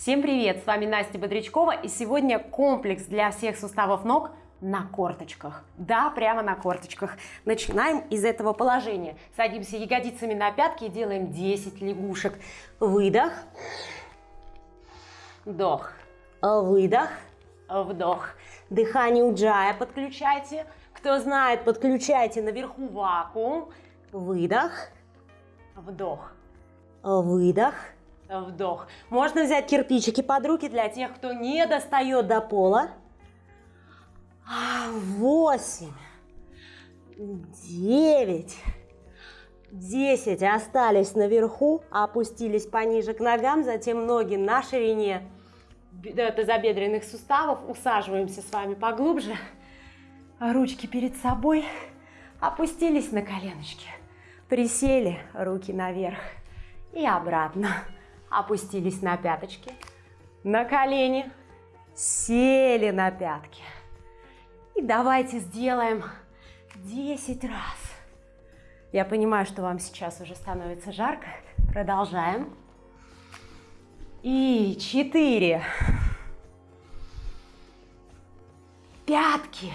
Всем привет! С вами Настя Бодрячкова и сегодня комплекс для всех суставов ног на корточках. Да, прямо на корточках. Начинаем из этого положения. Садимся ягодицами на пятки и делаем 10 лягушек. Выдох. Вдох. Выдох. Вдох. Дыхание уджая подключайте. Кто знает, подключайте наверху вакуум. Выдох. Вдох. Выдох вдох. Можно взять кирпичики под руки для тех, кто не достает до пола. Восемь, девять, десять. Остались наверху, опустились пониже к ногам, затем ноги на ширине тазобедренных суставов. Усаживаемся с вами поглубже. Ручки перед собой. Опустились на коленочки. Присели, руки наверх и обратно опустились на пяточки, на колени, сели на пятки. И давайте сделаем 10 раз. Я понимаю, что вам сейчас уже становится жарко. Продолжаем. И 4. Пятки.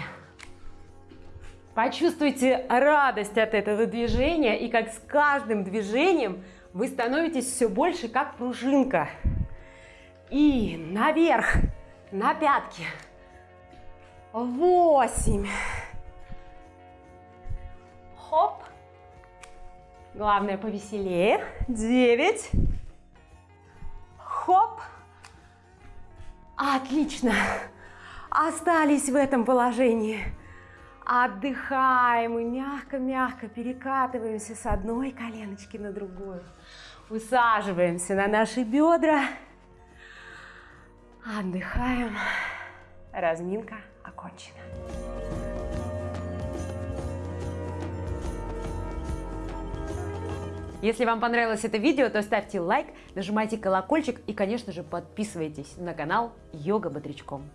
Почувствуйте радость от этого движения и как с каждым движением – вы становитесь все больше как пружинка. И наверх, на пятки. Восемь. Хоп. Главное повеселее. Девять. Хоп. Отлично. Остались в этом положении. Отдыхаем и мягко-мягко перекатываемся с одной коленочки на другую. Усаживаемся на наши бедра. Отдыхаем. Разминка окончена. Если вам понравилось это видео, то ставьте лайк, нажимайте колокольчик и, конечно же, подписывайтесь на канал Йога Бодрячком.